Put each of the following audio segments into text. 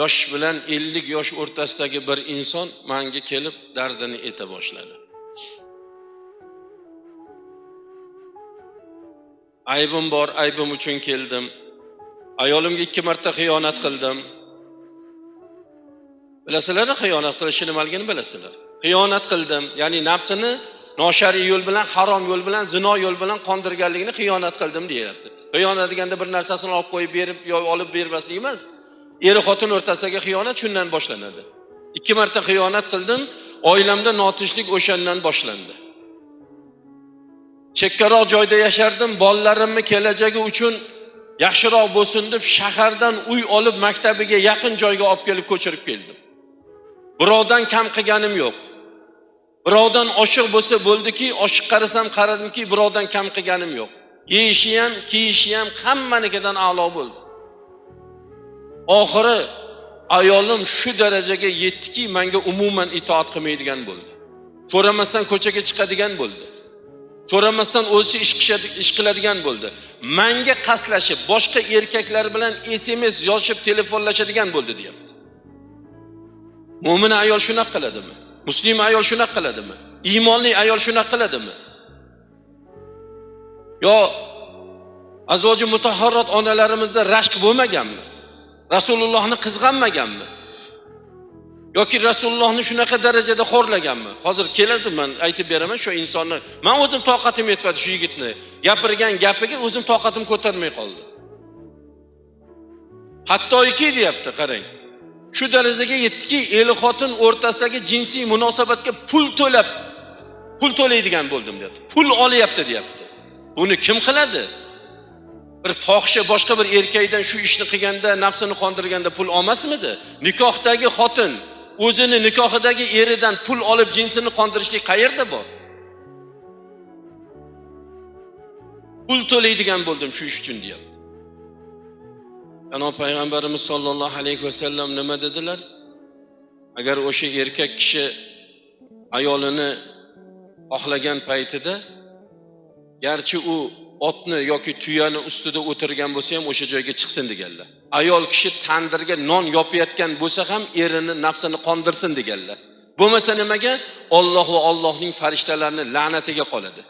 yosh bilan ellik yosh o'rtasidagi bir inson manga kelib dardini ayta boshladi. Aybim bor aybim uchun keldim. Ayolimga ikki marta xiyonat qildim. Bilasizlar xiyonat qilishni nimaligini bilasizlar? Xiyonat qildim ya'ni nafsini noshariy yo'l bilan harom yo'l bilan zino yo'l bilan qondirganligini xiyonat qildim deyapti. Xiyonat deganda bir narsasini olib qo'yib berib yo olib bermaslik emas. Er xotin o'rtasidagi xiyonat shundan boshlanadi. Ikki marta xiyonat qildim oilamda notinchlik o'shandan boshlandi. Chekkaroq joyda yashardim bolalarimni kelajagi uchun yaxshiroq bo'lsin deb shahardan uy olib maktabiga yaqin joyga olib kelib ko'chirib keldim. Birovdan kam qilganim yo'q. Birovdan oshiq bo'lsa bo'ldiki oshiq qarasam qaradimki birovdan kam qilganim yo'q. Yeyishi ham kiyishi ham hammanikidan a'lo bo'ldi. Oxiri ayolim shu darajaga yetdiki menga umuman itoat qilmaydigan bo'ldi. So'ramasdan ko'chaga chiqadigan bo'ldi. So'ramasdan o'zicha ish ish qiladigan bo'ldi. Manga qaslashib boshqa erkaklar bilan sms yozishib telefonlashadigan bo'ldi deyapti. Mo'min ayol shunaqa qiladimi? Muslima ayol shunaqa qiladimi? Iymonli ayol shunaqa qiladimi? Yo azvoji mutahharot onalarimizda rashk bo'lmaganmi? Rasulullohni qizg'anmaganmi? Yoki rasulullohni shunaqa darajada xo'rlaganmi? Hozir keladi man aytib beraman shu insonni man o'zim toqatim yetmadi shu yigitni. Gapirgan gapiga o'zim toqatim ko'tarmay qoldi hattoki deyapti qarang. Shu darajaga yetdiki er xotin o'rtasidagi jinsiy munosabatga pul to'lab pul to'laydigan bo'ldim deyapti. Pul olyapti deyapti. Buni kim qiladi? Bir fohisha boshqa bir erkakdan shu ishni qilganda nafsini qondirganda pul olmasmidi? Nikohdagi xotin o'zini nikohidagi eridan pul olib jinsini qondirishlik qayerda bor? Pul to'laydigan bo'ldim shu ish uchun deyapti. Janob payg'ambarimiz sollallohu alayhi vasallam nima dedilar? Agar o'sha erkak kishi ayolini xohlagan paytida garchi u otni yoki tuyani ustida o'tirgan bo'lsa ham o'sha joyga chiqsin deganlar. Ayol kishi tandirga non yopayotgan bo'lsa ham erini nafsini qondirsin deganlar. Bo'lmasa nimaga? Olloh va ollohning farishtalarini la'natiga qoladi.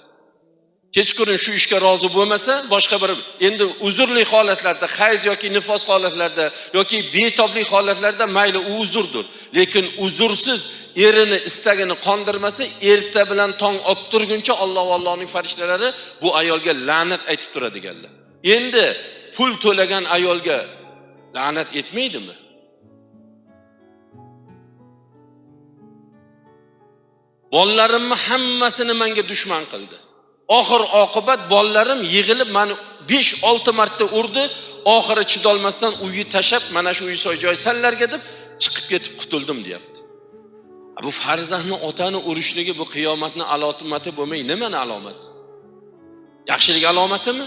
Kechqurun shu ishga rozi bo'lmasa boshqa bir endi uzrli holatlarda hayz yoki nifos holatlarida yoki betoblik holatlarda mayli u uzrdir. Lekin uzrsiz erini istagini qondirmasa erta bilan tong ottirguncha olloh va allohning farishtalari bu ayolga la'nat aytib turadi deganlar endi pul to'lagan ayolga la'nat etmaydimi? Bolalarimni hammasini menga dushman qildi. Oxir oqibat bolalarim yig'ilib mani besh olti marta urdi. Oxiri chidolmasdan uyni tashlab mana shu uy joy sanlarga deb chiqib ketib qutuldim deyapti. Bu farzandni otani urishligi bu qiyomatni alomati bo'lmay nimani alomat yaxshilik alomatimi?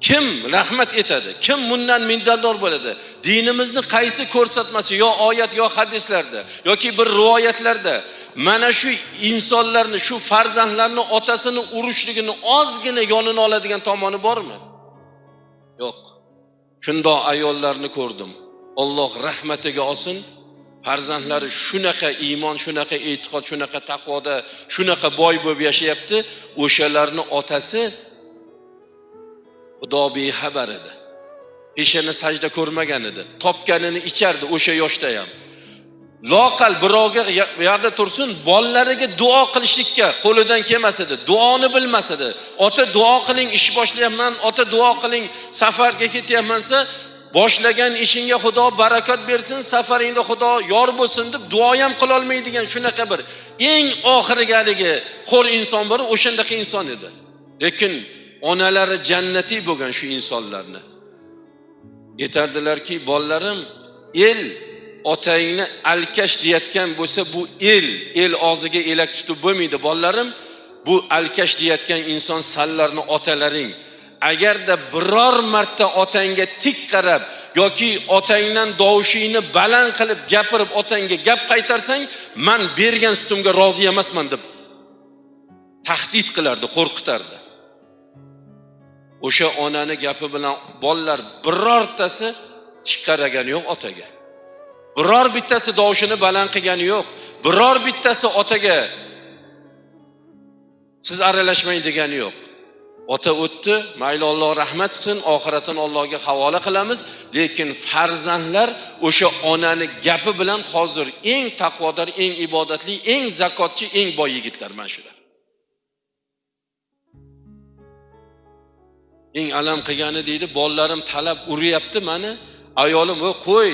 Kim rahmat etadi? Kim bundan minnatdor bo'ladi? Dinimizni qaysi ko'rsatmasi yo oyat yo hadislarda yoki bir rivoyatlarda mana shu insonlarni shu farzandlarni otasini urishligini ozgina yonini oladigan tomoni bormi? Yo'q. Shundoq ayollarni ko'rdim. Olloh rahmatiga olsin farzandlari shunaqa iymon shunaqa e'tiqod shunaqa taqvoda shunaqa boy bo'lib yashayapti. O'shalarni otasi xudo bexabar edi. Peshana sajda ko'rmagan edi. Topganini ichardi o'sha yoshda ham. Loqal birovga bu yoqda tursin bolalariga duo qilishlikka qo'lidan kelmas edi. Duoni bilmas edi. Ota duo qiling ish boshlayapman ota duo qiling safarga ketyapman desa boshlagan ishingga xudo barakat bersin safaringda xudo yor bo'lsin deb duo ham qilolmaydigan shunaqa bir eng oxirgi haligi qo'r inson bor o'shandaqa inson edi. Lekin onalari jannatiy bo'lgan shu insonlarni. Aytardilarki bolalarim el otangni alkash deyayotgan bo'lsa bu el el og'ziga elak tutib bo'lmaydi. Bolalarim bu alkash deyayotgan inson sanlarni otalaring agarda biror marta otangga tik qarab yoki otangdan dovushingni baland qilib gapirib otangga gap qaytarsang man bergan sutimga rozi emasman deb tahdid qilardi qo'rqitardi. O'sha onani gapi bilan bolalar birortasi tik qaragani yo'q otaga. Biror bittasi dovushini baland qilgani yo'q biror bittasi otaga siz aralashmang degani yo'q. Ota o'tdi mayli olloh rahmat qilsin oxiratini Allohga havola qilamiz. Lekin farzandlar o'sha onani gapi bilan hozir eng taqvodor eng ibodatli eng zakotchi eng boy yigitlar mana shular. Eng alam qilgani deydi bolalarim talab uryapti mani ayolim o qo'y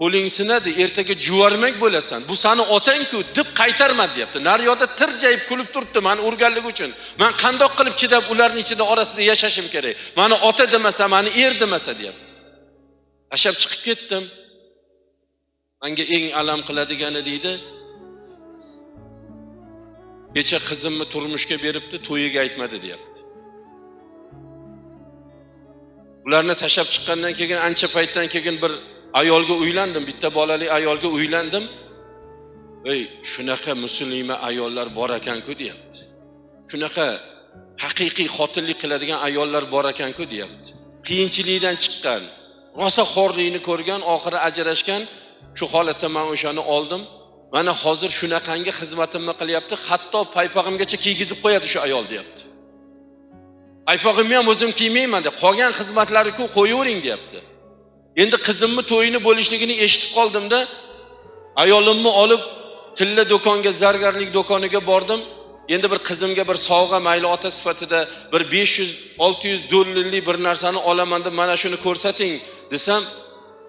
qo'ling sinadi ertaga juvarmak bo'lasan. Bu sani otangku deb qaytarmadi deyapti. Naryoqda tirjayib kulib turibdi mani urganligi uchun. Man qandoq qilib chidab ularni ichida orasida yashashim kerak? Mani ota demasa mani er demasa deyapti. Tashlab chiqib ketdim. Manga eng alam qiladigani deydi. Kecha qizimni turmushga beribdi to'yiga aytmadi deyapti. Ularni tashlab chiqqandan keyin ancha paytdan keyin bir ayolga uylandim bitta bolali ayolga uylandim. Ey shunaqa musulima ayollar bor ekanku deyapti. Shunaqa haqiqiy xotinlik qiladigan ayollar bor ekanku deyapti. Qiyinchilikdan chiqqan rosa xo'rlikni ko'rgan oxiri ajrashgan shu holatda man o'shani oldim. Mana hozir shunaqangi xizmatimni qilyapti hatto paypog'imgacha kiygizib qo'yadi shu ayol deyapti. Paypog'imni ham o'zim kiymayman deb qolgan xizmatlariku qo'yavering deyapti. Endi qizimni to'yini bo'lishligini eshitib qoldimda ayolimni olib tilla do'konga zargarlik do'koniga bordim. Endi bir qizimga bir sovg'a mayli ota sifatida bir besh yuz olti yuz dollarlik bir narsani olaman deb mana shuni ko'rsating desam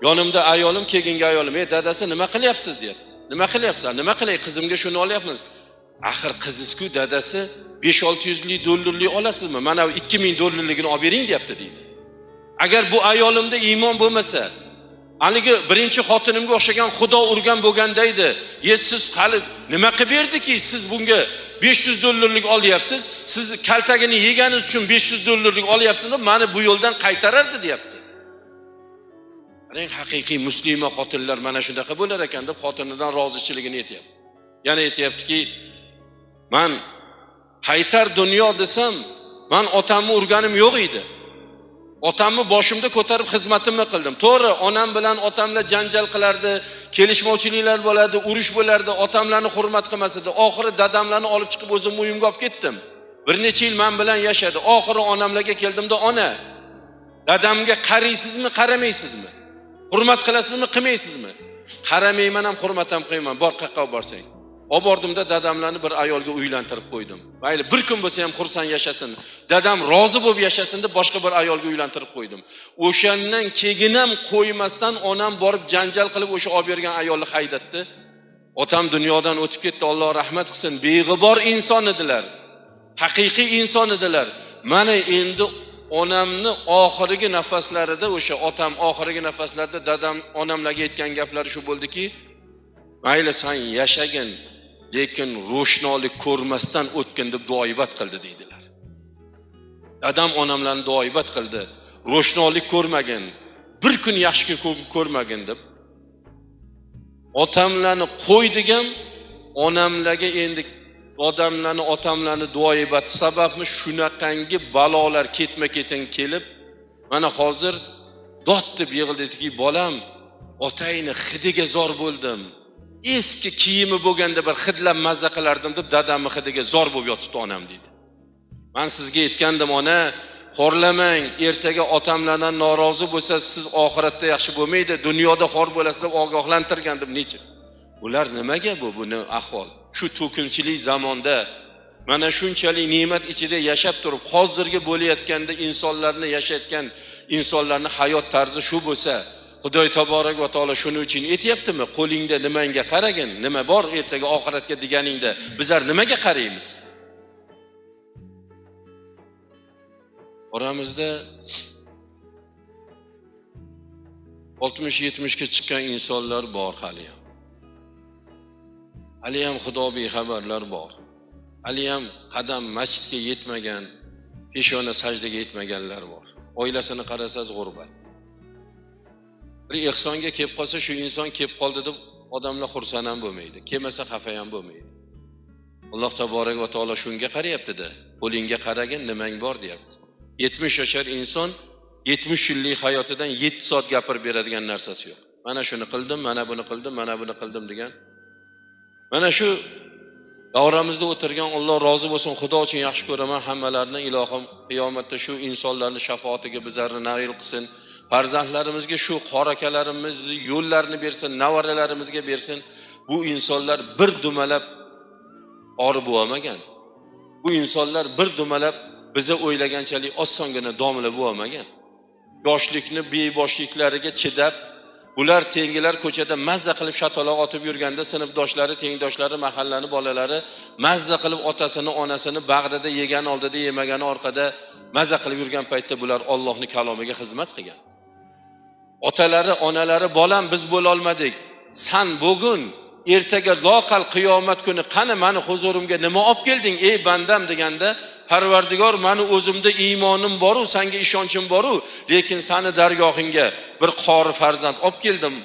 yonimda ayolim keyingi ayolim ey dadasi nima qilyapsiz? deyapti. Nima qilyapsan nima qilay qizimga shuni olyapmiz. Axir qizizku dadasi besh olti yuzlik dollarlik olasizmi? Mana bu ikki ming dollarligini olib bering deyapti deydi. Agar bu ayolimda iymon bo'lmasa haligi birinchi xotinimga o'xshagan xudo urgan bo'lganda edi ye siz hali nima qilib berdiki siz bunga besh yuz dollarlik olyapsiz? Siz kaltagini yeganingiz uchun besh yuz dollarlik olyapsiz deb mani bu yo'ldan qaytarardi deyapti. Qarang haqiqiy muslima xotinlar mana shunaqa bo'lar ekan deb xotinidan rozichiligini aytyapti. Yana aytyaptiki man qaytar dunyo desam man otamni urganim yo'q edi. Otamni boshimda ko'tarib xizmatimni qildim. To'g'ri onam bilan otamlar janjal qilardi kelishmovchiliklar bo'lardi urush bo'lardi otamlarni hurmat qilmas edi oxiri dadamlarni olib chiqib o'zimni uyimga olib ketdim. Bir necha yil man bilan yashadi. Oxiri onamlarga keldimda ona dadamga qaraysizmi qaramaysizmi? Hurmat qilasizmi qilmaysizmi? Qaramayman ham hurmat ham qilmayman. Bor qayoqqa borsang. Olib bordimda dadamlarni bir ayolga uylantirib qo'ydim. Mayli bir kun bo'lsa ham xursand yashasin. Dadam rozi bo'lib yashasin deb boshqa bir ayolga uylantirib qo'ydim. O'shandan keyin ham qo'ymasdan onam borib janjal qilib o'sha olib bergan ayolni haydatdi. Otam dunyodan o'tib ketdi alloh rahmat qilsin. Beg'ubor inson edilar. Haqiqiy inson edilar. Mana endi onamni oxirgi nafaslarida o'sha otam oxirgi nafaslarida dadam onamlarga aytgan gaplari shu bo'ldiki mayli san yashagin. Lekin ro'shnolik ko'rmasdan o'tgin deb duoibat qildi deydilar. Dadam onamlarni duoibat qildi. Ro'shnolik ko'rmagin bir kun yaxshi ko'rmagin deb. Otamlarni qo'ydik onamlarga endi odamlarni otamlarni duoibati sababmi? Shunaqangi balolar ketma ketin kelib mana hozir dod deb yig'ildiki bolam otangni hidiga zor bo'ldim. Eski kiyimi bo'lganda bir hidlab mazza qilardim deb dadamni hidiga zor bo'lib yotibdi onam deydi. Man sizga aytgandim ona xorlamang ertaga otamlardan norozi bo'lsa siz oxiratda yaxshi bo'lmaydi dunyoda xor bo'lasiz deb ogohlantirgandim necha? Bular nimaga bu buni ahvol? Shu to'kinchilik zamonda mana shunchalik ne'mat ichida yashab turib hozirgi bo'layotganda insonlarni yashayotgan insonlarni hayot tarzi shu bo'lsa xudoy taborak va taolo shuning uchun aytyaptimi qo'lingda nimangga qaragin? Nima bor ertaga oxiratga deganingda bizlar nimaga qaraymiz? Oramizda oltmish yetmishga chiqqan insonlar bor haliyam haliyam xudo bexabarlar bor. Haliyam qadam masjidga yetmagan peshona sajdaga yetmaganlar bor. Oilasini qarasangiz g'urbat. Bir ehsonga kelib qolsa shu inson kelib qoldi deb odamlar xursand ham bo'lmaydi kelmasa xafa ham bo'lmaydi. Alloh taborak va taolo shunga qarayaptida qo'lingga qaragin nimang bor deyapti. Yetmish yashar inson yetmish yillik hayotidan yetti soat gapirib beradigan narsasi yo'q. Mana shuni qildim mana buni qildim mana buni qildim degan. Mana shu davramizda o'tirgan Alloh rozi bo'lsin xudo uchun yaxshi ko'raman hammalarini ilohim qiyomatda shu insonlarni shafoatiga bizlarni nail qilsin. Farzandlarimizga shu qora akalarimizni yo'llarini bersin nevaralarimizga bersin. Bu insonlar bir dumalab ori bo'lmagan. Bu insonlar bir dumalab biza o'ylaganchalik osongina domla bo'lmagan. Yoshlikni beboshliklariga chidab bular tengilar ko'chada mazza qilib shataloq otib yurganda sinfdoshlari tengdoshlari mahallani bolalari mazza qilib otasini onasini bag'rida yegani oldida yemagani orqada mazza qilib yurgan paytda bular ollohni kalomiga xizmat qilgan. Otalari onalari bolam biz bo'lolmadik. San bugun ertaga loqal qiyomat kuni qani mani huzurimga nima olib kelding ey bandam deganda parvardigor mani o'zimda iymonim boru sanga ishonchim boru lekin sani dargohingga bir qori farzand olib keldim.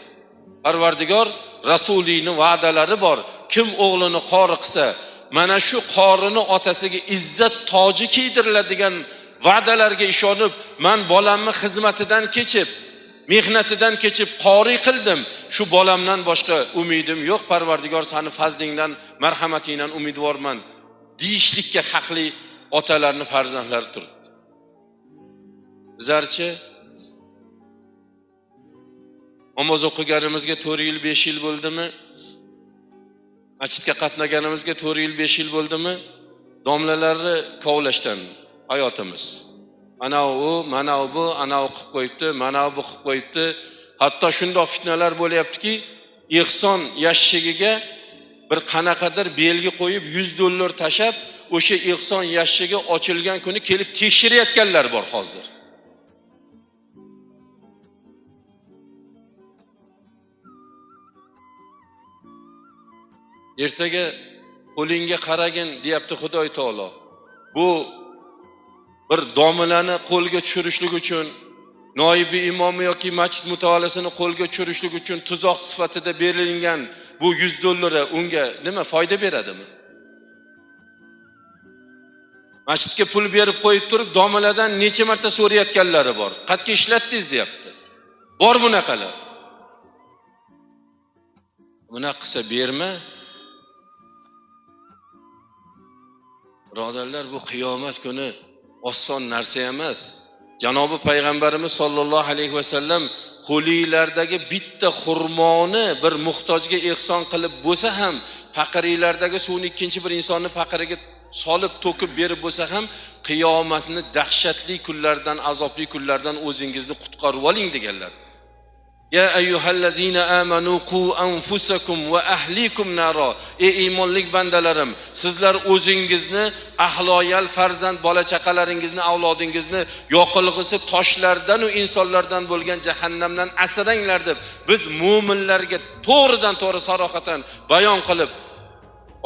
Parvardigor rasuliyni va'dalari bor. Kim o'g'lini qori qilsa mana shu qorini otasiga izzat toji kiydiriladigan va'dalarga ishonib man bolamni xizmatidan kechib mehnatidan kechib qoriy qildim. Shu bolamdan boshqa umidim yo'q parvardigor sani fazlingdan marhamatingdan umidvorman deyishlikka haqli otalarni farzandlari turibdi. Bizlarchi namoz o'qiganimizga to'rt yil besh yil bo'ldimi? Masjidga qatnaganimizga to'rt yil besh yil bo'ldimi? Domlalarni kovlashdan hayotimiz. Ana u mana bu anavi qilib qo'yibdi mana bu qilib qo'yibdi. Hatto shundoq fitnalar bo'lyaptiki ehson yashshigiga bir qanaqadir belgi qo'yib yuz dollar tashlab o'sha ehson yashigi ochilgan kuni kelib tekshirayotganlar bor hozir. Ertaga qo'lingga qaragin deyapti xudoy taolo. Bu bir domilani qo'lga tushirishlik uchun noibi imomi yoki masjid mutolaasini qo'lga tushirishlik uchun tuzoq sifatida berilgan bu yuz dollari unga nima foyda beradimi? Masjidga pul berib qo'yib turib domiladan necha marta so'rayotganlari bor. Qayerga ishlatdingiz deyapti. Bor bunaqalar. Bunaqa qilsa berma. Birodarlar bu qiyomat kuni oson narsa emas. Janobi payg'ambarimiz sollallohu alayhi vasallam qo'linglardagi bitta xurmoni bir muhtojga ehson qilib bo'lsa ham faqiriylardagi suvni ikkinchi bir insonni faqiriga solib to'kib berib bo'lsa ham qiyomatni dahshatli kunlardan azobli kunlardan o'zingizni qutqarib oling deganlar. Ya ayyuhallazina amanu qu anfusakum va ahlikum naro. Ey iymonlik bandalarim sizlar o'zingizni ahloyal farzand bola chaqalaringizni avlodingizni yoqilg'isi toshlardan u insonlardan bo'lgan jahannamdan asranglar deb biz mo'minlarga to'g'ridan to'g'ri sarohatan bayon qilib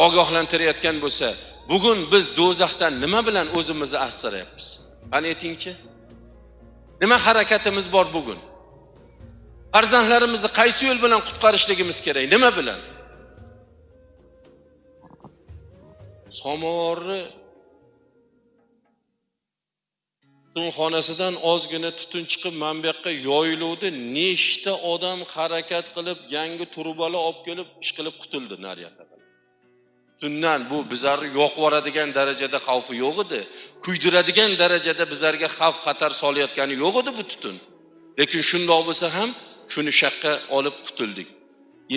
ogohlantirayotgan bo'lsa bugun biz do'zaxdan nima bilan o'zimizni asrayapmiz? Qani aytingchi? Nima harakatimiz bor bugun? Farzandlarimizni qaysi yo'l bilan qutqarishligimiz kerak? Nima bilan? Somovarni tutunxonasidan ozgina tutun chiqib mana bu yoqqa yoyiluvdi. Nechta odam harakat qilib yangi turbalar olib kelib ish qilib qutuldi naryoqqa tutundan bu bizlarni yoqib yuboradigan darajada xavfi yo'q edi. Kuydiradigan darajada bizlarga xavf xatar solayotgani yo'q edi bu tutun. Lekin shundoq bo'lsa ham shuni shaqqa olib qutuldik.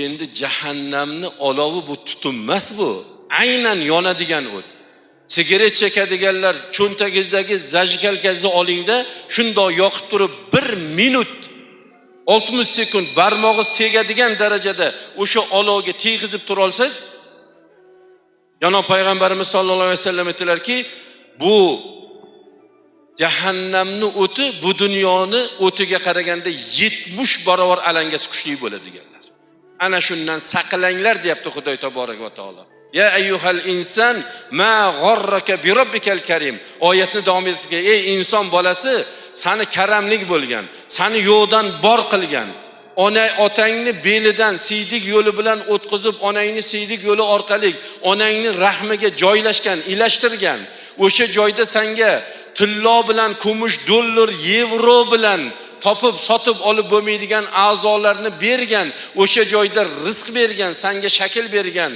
Endi jahannamni olovi bu tutun emas bu. Aynan yonadigan o't. Sigaret chekadiganlar cho'ntagingizdagi zajgalkangizni olingda shundoq yoqib turib bir minut oltmish sekund barmog'ingiz tegadigan darajada o'sha olovga tegizib turolsangiz janob payg'ambarimiz sollallohu alayhi vasallam aytdilarki bu jahannamni o'ti bu dunyoni o'tiga qaraganda yetmish barobar alangasi kuchli bo'ladi deganlar ana shundan saqlanglar deyapti xudoy taborak va taolo. Ya ayyuhal inson ma g'orraka bi robbikal karim. Oyatni davom ettirgan ey inson bolasi sani karamlik bo'lgan sani yo'qdan bor qilgan ona otangni belidan siydik yo'li bilan o'tkazib onangni siydik yo'li orqali onangni rahmiga joylashgan ilashtirgan o'sha joyda sanga tillo bilan kumush dollar yevro bilan topib sotib olib bo'lmaydigan a'zolarni bergan o'sha joyda rizq bergan sanga shakl bergan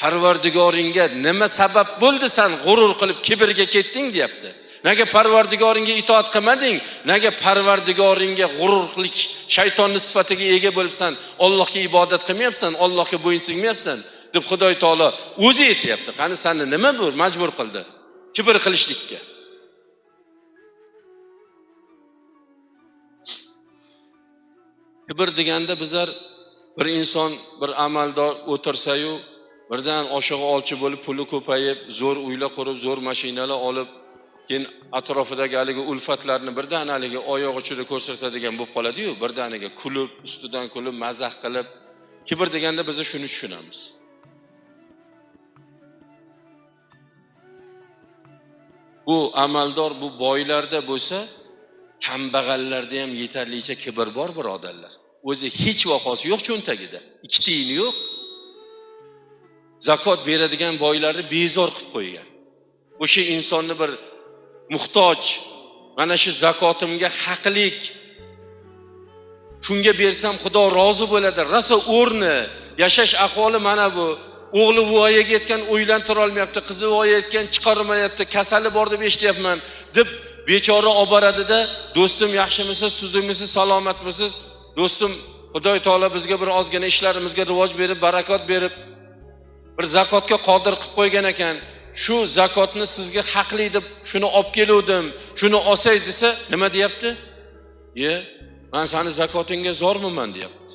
parvardigoringga nima sabab bo'ldi san g'urur qilib kibrga ketding deyapti. Nega parvardigoringga itoat qilmading? Nega parvardigoringga g'ururlik shaytonni sifatiga ega bo'libsan? Ollohga ibodat qilmayapsan ollohga bo'ysunmayapsan deb xudoy taolo o'zi aytyapti. Qani sani nima bu? Majbur qildi kibr qilishlikka. Kibr deganda bizlar bir inson bir amaldor o'tirsayu birdan oshig'i olchi bo'lib puli ko'payib zo'r uylar qurib zo'r mashinalar olib keyin atrofidagi haligi ulfatlarni birdan haligi oyoq uchida ko'rsatadigan bo'lib qoladiyu birdaniga kulib ustidan kulib mazax qilib. Kibr deganda biz shuni tushunamiz. Bu amaldor bu boylarda bo'lsa kambag'allarda ham yetarlicha kibr bor birodarlar. O'zi hech vaqosi yo'q cho'ntagida. Ikki tiyini yo'q. Zakot beradigan boylarni bezor qilib qo'ygan. O'sha insonni bir muhtoj mana shu zakotimga haqlik. Shunga bersam xudo rozi bo'ladi. Rosa o'rni yashash ahvoli mana bu. O'g'li voyaga yetgan o'ylantira olmayapti qizi voyaga yetgan chiqarmayapti kasali bor deb eshityapman deb bechora olib boradida do'stim yaxshimisiz tuzukmisiz salomatmisiz? Do'stim xudoy taolo bizga bir ozgina ishlarimizga rivoj berib barakot berib bir zakotga qodir qilib qo'ygan ekan. Shu zakotni sizga haqli deb shuni olib keluvdim shuni olsangiz desa nima deyapti? Ye man sani zakotingga zormiman deyapti.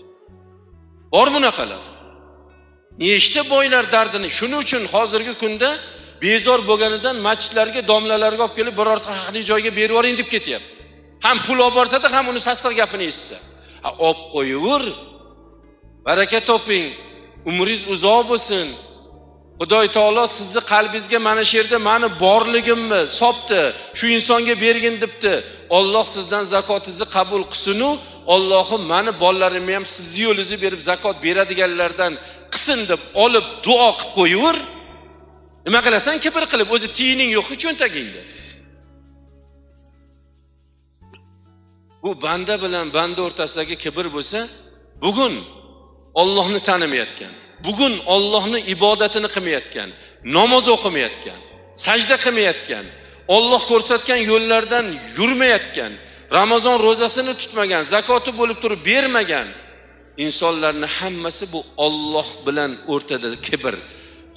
Bor bunaqalar. Nechta boylar dardini? Shuning uchun hozirgi kunda bezor bo'lganidan masjidlarga domlalarga olib kelib birorta haqli joyga berib yuboring deb ketyapti. Ham pul olib borsada ham uni sassiq gapini eshitsa. Olib qo'yaver baraka toping. Umringiz uzoq bo'lsin. Xudoy taolo sizni qalbingizga mana shu yerda mani borligimni sopdi. Shu insonga bergin debdi. Olloh sizdan zakotingizni qabul qilsinu. Ollohim mani bolalarimni ham sizni yo'lingizni berib zakot beradiganlardan qilsin deb olib duo qilib qo'yaver nima qilasan? Kibr qilib o'zi tiyining yo'qku cho'ntagingda. Bu banda bilan banda o'rtasidagi kibr bo'lsa bugun ollohni tanimayotgan bugun ollohni ibodatini qilmayotgan namoz o'qimayotgan sajda qilmayotgan olloh ko'rsatgan yo'llardan yurmayotgan ramazon ro'zasini tutmagan zakoti bo'lib turib bermagan insonlarni hammasi bu olloh bilan o'rtada kibr.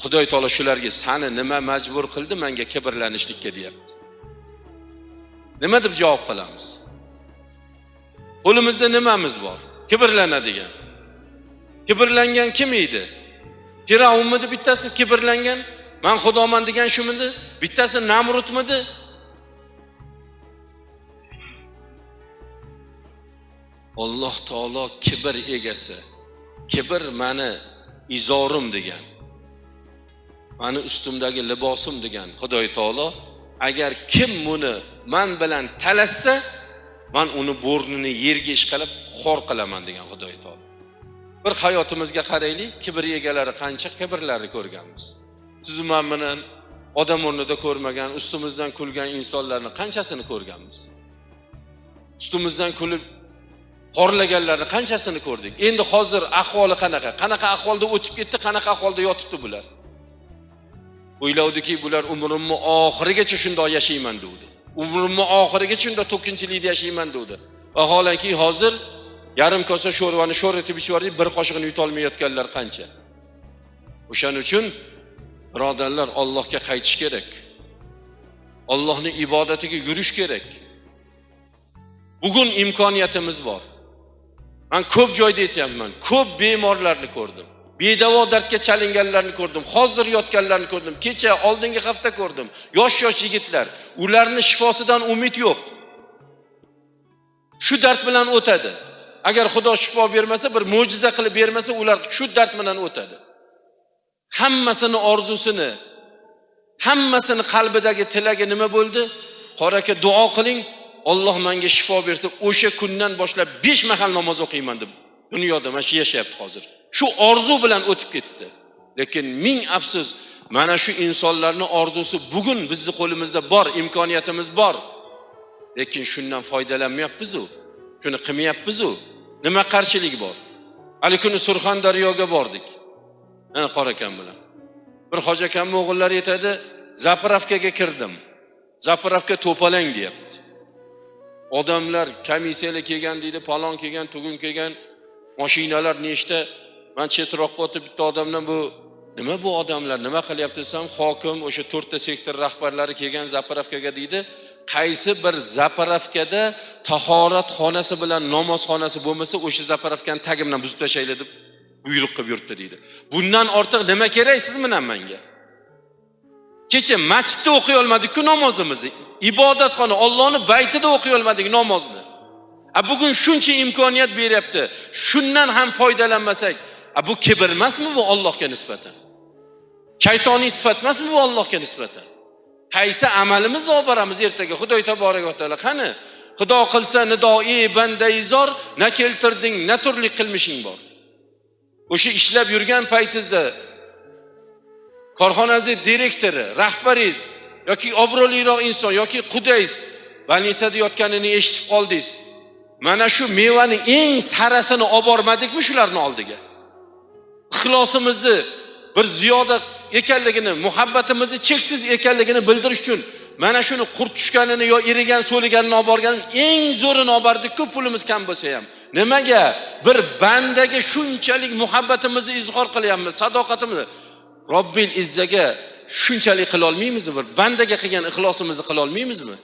Xudoy taolo shularga sani nima majbur qildi manga kibrlanishlikka? deyapti. Nima deb javob qilamiz? Qo'limizda nimamiz bor? Kibrlanadigan. Kibrlangan kim edi? Firavnmidi bittasi kibrlangan man xudoman degan shumidi? Bittasi namrudmidi? Alloh taolo kibr egasi kibr mani izorim degan. Mani ustimdagi libosim degan. Xudoy taolo. Agar kim buni man bilan talashsa man uni bo'rnini yerga ishqalab xor qilaman degan xudoy taolo. Bir hayotimizga qaraylik kibr egalari qancha kibrlarni ko'rganmiz. Sizu man bilan odam o'rnida ko'rmagan ustimizdan kulgan insonlarni qanchasini ko'rganmiz? Ustimizdan kulib xorlaganlarni qanchasini ko'rdik? Endi hozir ahvoli qanaqa? Qanaqa ahvolda o'tib ketdi qanaqa ahvolda yotibdi bular o'ylavdiki bular umrimni oxirigacha shundoq yashayman degdi umrimni oxirigacha shundoq to'kinchilikda yashayman degdi vaholanki hozir yarim kosa sho'rvani sho'r etib ichib yubordik bir qoshiqni yutolmayotganlar qancha? O'shaning uchun birodarlar ollohga qaytish kerak. Ollohni ibodatiga yurish kerak. Bugun imkoniyatimiz bor. Man ko'p joyda aytyapman ko'p bemorlarni ko'rdim. Bedavo dardga chalinganlarni ko'rdim hozir yotganlarni ko'rdim kecha oldingi hafta ko'rdim. Yosh yosh yigitlar ularni shifosidan umid yo'q. Shu dard bilan o'tadi. Agar xudo shifo bermasa bir mo'jiza qilib bermasa ular shu dard bilan o'tadi. Hammasini orzusini hammasini qalbidagi tilagi nima bo'ldi? Qori aka duo qiling olloh menga shifo bersa o'sha kundan boshlab besh mahal namoz o'qiyman deb dunyoda mana shu yashayapti hozir. Shu orzu bilan o'tib ketdi. Lekin ming afsus mana shu insonlarni orzusi bugun bizni qo'limizda bor imkoniyatimiz bor. Lekin shundan foydalanmayapmizu shuni qilmayapmizu. Nima qarshilik bor? Hali kuni surxondaryoga bordik. Ana qorakam bilan. Bir hoji akamni o'g'illari aytadi zapravkaga kirdim. Zapravka to'palang deyapti. Odamlar komissiyalar kelgan deydi palon kelgan tugun kelgan mashinalar nechta? Man chetroqqa o'tib bitta odamdan bu nima bu odamlar? Nima qilyapti? desam hokim o'sha to'rtta sektor rahbarlari kelgan zapravkaga deydi qaysi bir zapravkada tahorat xonasi bilan namozxonasi bo'lmasa o'sha zapravkani tagi bilan buzib tashlanglar deb buyruq qilib yuribdi deydi. Bundan ortiq nima kerak siz bilan menga kecha masjidda o'qiy olmadikku namozimizni. Ibodatxona ollohni baytida o'qiy olmadik namozni. A bugun shuncha imkoniyat beryapti. Shundan ham foydalanmasak a bu kibr emasmi bu ollohga nisbatan? Shaytoniy sifat emasmi bu ollohga nisbatan? Qaysi amalimizni olib boramiz ertaga? Xudo taboraka taolo. Qani? Xudo qilsa nidoi bandaizor na keltirding na turli qilmishing bor. O'sha ishlab yurgan paytingizda korxonangizni direktori rahbaringiz yoki obro'liroq inson yoki qudangiz больницada yotganini eshitib qoldingiz. Mana shu mevani eng sarasini olib bormadikmi shularni oldiga? Ixlosimizni bir ziyoda ekanligini muhabbatimizni cheksiz ekanligini bildirish uchun mana shuni qurt tushganini yo irigan so'liganini olib borgan eng zo'rini olib bordikku pulimiz kam bo'lsa ham. Nimaga? Bir bandaga shunchalik muhabbatimizni izhor qilyapmiz sadoqatimizni. Robbil izzaga shunchalik qilolmaymizmi bir bandaga qilgan ixlosimizni qilolmaymizmi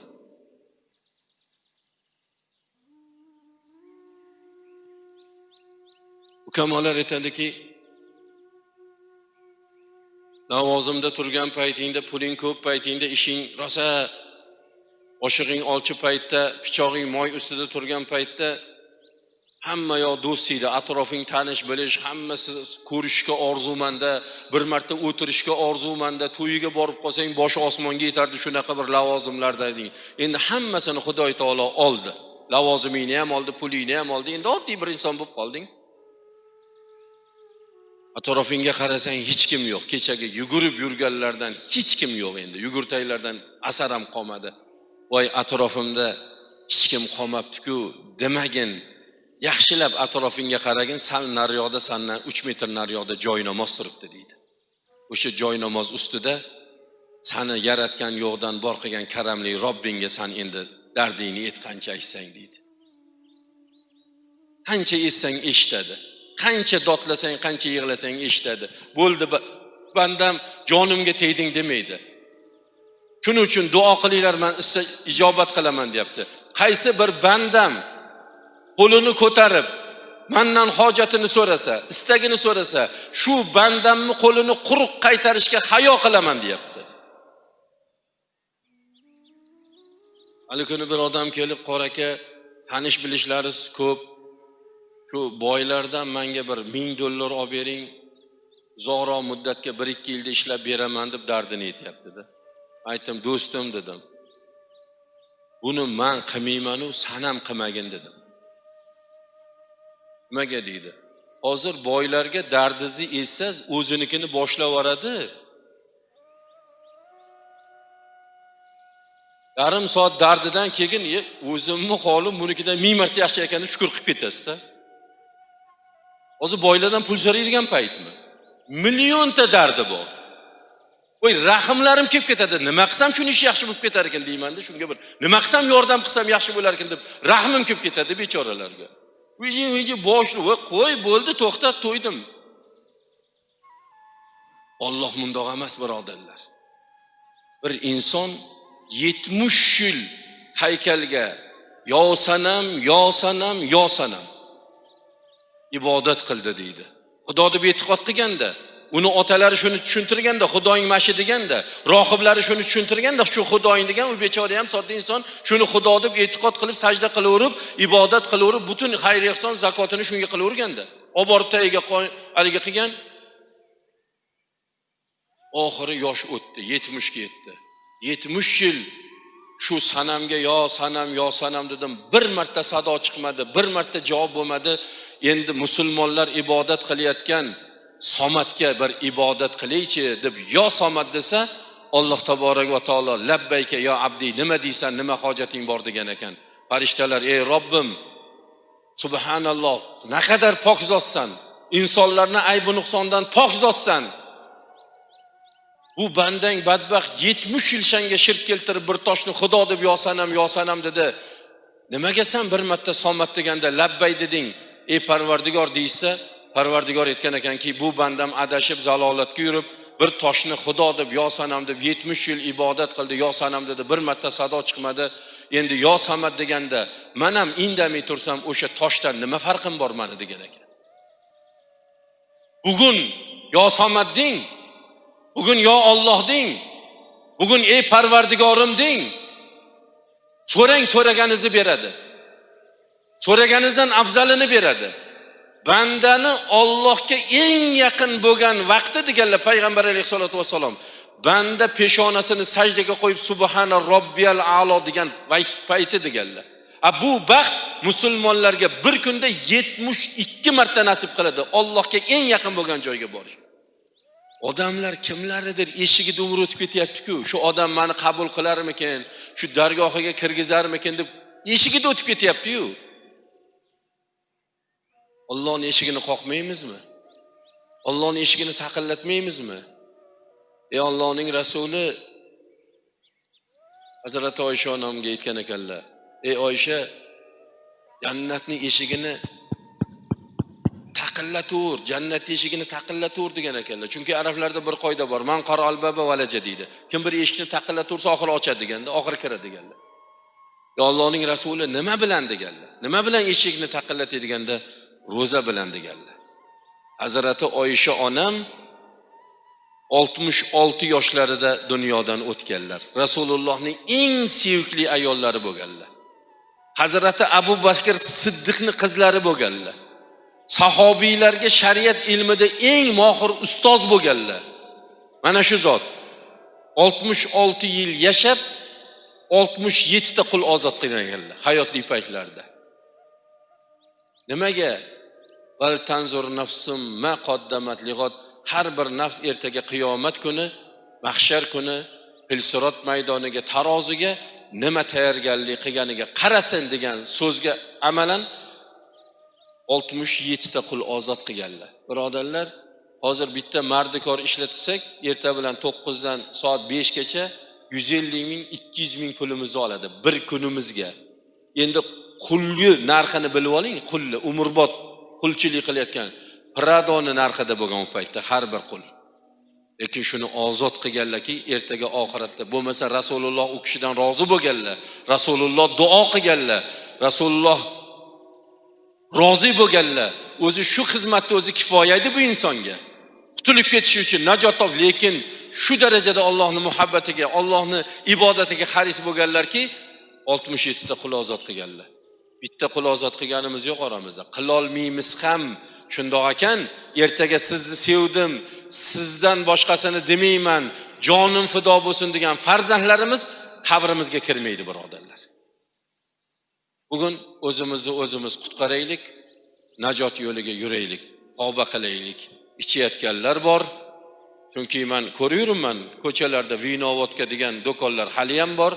ukamolar aytadiki lavozimda turgan paytingda puling ko'p paytingda ishing rosa. Oshig'ing olchi paytda pichog'ing moy ustida turgan paytda hamma yoq do'stingda atrofing tanish bilish hammasi ko'rishga orzumanda bir marta o'tirishga orzumanda to'yiga borib qolsang boshi osmonga yetardi shunaqa bir lavozimlarda eding endi hammasini xudo taolo oldi. Lavozimingni ham oldi pulingni ham oldi. Endi oddiy bir inson bo'lib qolding. Atrofingga qarasang hech kim yo'q. Kechagi yugurib yurganlardan hech kim yo'q endi. Yugurtaylardan asar ham qolmadi. Voy atrofimda hech kim qolmabdiku demagin. Yaxshilab atrofingga qaragin sal naryoqda sandan uch metr naryoqda joy namoz turibdi deydi. O'sha joy namoz ustida sani yaratgan yo'qdan bor qilgan karamli robbingga san endi dardingni aytqancha aytsang deydi. Qancha aytsang eshitadi. Qancha dodlasang qancha yig'lasang eshitadi. Bo'ldi bandam jonimga tegding demaydi. Shuning uchun duo qilinglar man ijobat qilaman deyapti. Qaysi bir bandam qo'lini ko'tarib mandan hojatini so'rasa istagini so'rasa shu bandamni qo'lini quruq qaytarishga hayo qilaman deyapti. Hali kuni bir odam kelib qora aka tanish bilishlaringiz ko'p shu boylardan manga bir ming dollar olib bering. Uzoqroq muddatga bir ikki yilda ishlab beraman deb dardini aytyaptida. Aytdim do'stim dedim. Buni man qilmaymanu san ham qilmagin dedim. Nimaga deydi? Hozir boylarga dardingizni aytsangiz o'zinikini boshlab yuboradi. Yarim soat dardidan keyin o'zimni holim bunikidan ming marta yaxshi ekan deb shukur qilib ketasizda. Hozir boylardan pul so'raydigan paytmi? Millionta dardi bor. Voy rahmlarim kelib ketadi. Nima qilsam shuni ishi yaxshi bo'lib ketar ekan deymanda shunga bir nima qilsam yordam qilsam yaxshi bo'lar ekan deb rahmim kelib ketadi bechoralarga. Viji boshni voy qo'y bo'ldi to'xtat to'ydim. Olloh mundoq emas birodarlar. Bir inson yetmish yil haykalga yo sanam yo sanam yo sanam. Ibodat qildi deydi. Xudo deb e'tiqod qilganda uni otalari shuni tushuntirganda xudoing mana shu deganda rohiblari shuni tushuntirganda shu xudoing degan u bechora ham sodda inson shuni xudo deb e'tiqod qilib sajda qilaverib ibodat qilaverib butun xayr ehson zakotini shunga qilaverganda. Olib borib tagiga haligi qilgan. Oxiri yosh o'tdi yetmishga yetdi. Yetmish yil shu sanamga yo sanam yo sanam dedim. Bir marta sado chiqmadi bir marta javob bo'lmadi. Endi musulmonlar ibodat qilayotgan somatga bir ibodat qilaychi deb yo somat desa alloh taborak va taolo labbayka yo abdi nima deysan nima hojating bor? degan ekan. Farishtalar ey robbim subhanalloh naqadar pok zotsan insonlarni aybi nuqsondan pok zotsan bu bandang badbaxt yetmish yil shanga shirk keltirib bir toshni xudo deb yo sanam yo sanam dedi. Nimaga san bir marta somat deganda labbay deding ey parvardigor deyishsa parvardigor aytgan ekanki bu bandam adashib zalolatga yurib bir toshni xudo deb yo sanam deb yetmish yil ibodat qildi yo sanam dedi bir marta sado chiqmadi. Endi yo samad deganda man ham indamay tursam o'sha toshdan nima farqim bor mani degan ekan. Bugun yo samad deng bugun yo olloh deng bugun ey parvardigorim deng so'rang so'raganingizni beradi. So'raganingizdan afzalini beradi. Bandani ollohga eng yaqin bo'lgan vaqti deganlar payg'ambar alayhissalotu vassalom banda peshonasini sajdaga qo'yib subhana robbiyal alo degan payti deganlar. A bu baxt musulmonlarga bir kunda yetmish ikki marta nasib qiladi. Ollohga eng yaqin bo'lgan joyga borish. Odamlar kimlaridir eshigida umr o'tib ketyaptiku shu odam mani qabul qilarmikin shu dargohiga kirgizarmikin deb eshigida o'tib ketyaptiyu. Ollohni eshigini qoqmaymizmi? Ollohni eshigini taqillatmaymizmi? Ey ollohning rasuli hazrati oysha onamga aytgan ekanlar ey oysha jannatni eshigini taqillatur jannat eshigini taqillatur degan ekanlar. Chunki arablarda bir qoida bor man qora albaba valaja deydi. Kim bir eshikni taqillatursa oxiri ochadi deganda oxiri kiradi deganlar. Ey ollohning rasuli nima bilan? deganlar. Nima bilan eshikni taqillatay? deganda ro'za bilan deganlar. Hazrati oysha onam oltmish olti yoshlarida dunyodan o'tganlar. Rasulullohning eng sevimli ayollari bo'lganlar. Hazrati abu bakr siddiqni qizlari bo'lganlar. Sahobiylarga shariat ilmida eng mohir ustoz bo'lganlar. Mana shu zot oltmish olti yil yashab oltmish yettita qul ozod qilganlar hayotli paytlarida nimaga val tanzur nafsum ma qoddamat lig'ot. Har bir nafs ertaga qiyomat kuni mahshar kuni pilsirot maydoniga taroziga nima tayyorgarlik qilganiga qarasin degan so'zga amalan oltmish yettita qul ozod qilganlar. Birodarlar hozir bitta mardikor ishlatsak erta bilan to'qqizdan soat beshgacha yuz ellik ming ikki yuz ming pulimizni oladi bir kunimizga. Endi qulni narxini bilib oling qulni umrbod qulchilik qilayotgan pradoni narxida bo'lgan u paytda har bir qul. Lekin shuni ozod qilganlarki ertaga oxiratda bo'lmasa rasululloh u kishidan rozi bo'lganlar rasululloh duo qilganlar rasululloh rozi bo'lganlar. O'zi shu xizmatni o'zi kifoya edi bu insonga. Qutulib ketishi uchun najot top lekin shu darajada ollohni muhabbatiga ollohni ibodatiga haris bo'lganlarki oltmish yettita qul ozod qilganlar. Bitta qul ozod qilganimiz yo'q oramizda. Qilolmaymiz ham. Shundoq ekan ertaga sizni sevdim sizdan boshqasini demayman jonim fido bo'lsin degan farzandlarimiz qabrimizga kirmaydi birodarlar. Bugun o'zimizni o'zimiz qutqaraylik najot yo'liga yuraylik tavba qilaylik. Ichayotganlar bor. Chunki man ko'raverman ko'chalarda vinovodka degan do'konlar haliyam bor.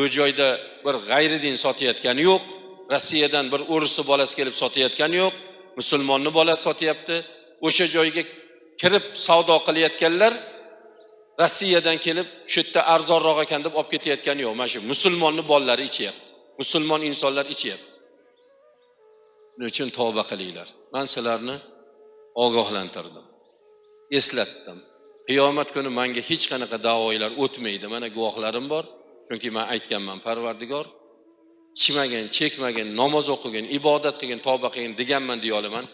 U joyda bir g'ayridin sotayotgani yo'q. Rossiyadan bir o'risni bolasi kelib sotayotgani yo'q. Musulmonni bolasi sotyapti. O'sha joyga kirib savdo qilayotganlar rossiyadan kelib shu yerda arzonroq ekan deb olib ketayotgani yo'q. Mana shu musulmonni bolalari ichyapti. Musulmon insonlar ichyapti. Shuning uchun tavba qilinglar? Man sizlarni ogohlantirdim eslatdim. Qiyomat kuni manga hech qanaqa da'voylar o'tmaydi. Mana guvohlarim bor. Chunki man aytganman parvardigor ichmagin chekmagin namoz o'qigin ibodat qilgin tavba qilgin deganman deya olaman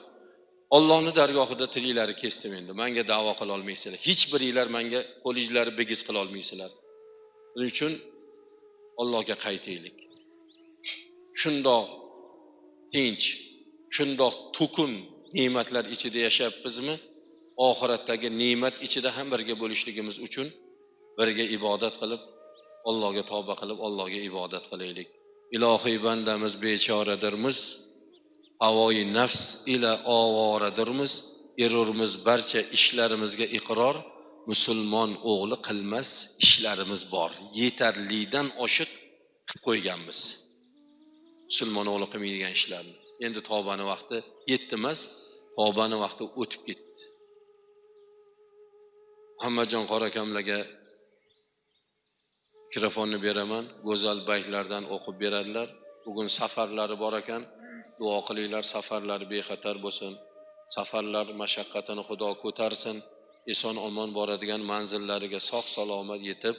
ollohni dargohida tiliklari kesdim endi. Manga davo qila olmaysizlar. Hech biringlar manga qo'lingizlarni bigiz qila olmaysizlar. Shuning uchun allohga qaytaylik. Shundoq tinch shundoq to'kin ne'matlar ichida yashayapmizmi? Oxiratdagi ne'mat ichida ham birga bo'lishligimiz uchun birga ibodat qilib allohga tavba qilib allohga ibodat qilaylik. Ilohiy bandamiz bechoradirmiz. Havoyi nafs ila ovoradirmiz. Erurmiz barcha ishlarimizga iqror. Musulmon o'g'li qilmas ishlarimiz bor. Yetarlidan oshiq qilib qo'yganmiz. Musulmon o'g'li qilmaydigan ishlarni. Endi tavbani vaqti yetdi emas tavbani vaqti o'tib ketdi. Muhammadjon qora akamlarga mikrofonni beraman. Go'zal baytlardan o'qib beradilar. Bugun safarlari bor ekan. Duo qilinglar safarlari bexatar bo'lsin. Safarlar mashaqqatini xudo ko'tarsin. Eson omon boradigan manzillariga sog' salomat yetib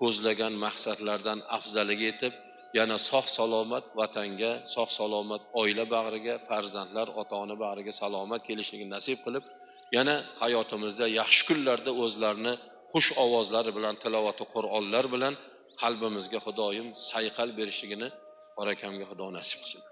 ko'zlagan maqsadlardan afzaliga yetib yana sog' salomat vatanga sog' salomat oila bag'riga farzandlar ota ona bag'riga salomat kelishligini nasib qilib yana hayotimizda yaxshi kunlarda o'zlarini xush ovozlari bilan tilovati qur'onlar bilan qalbimizga xudoyim sayqal berishligini barakamga xudo nasib qilsin.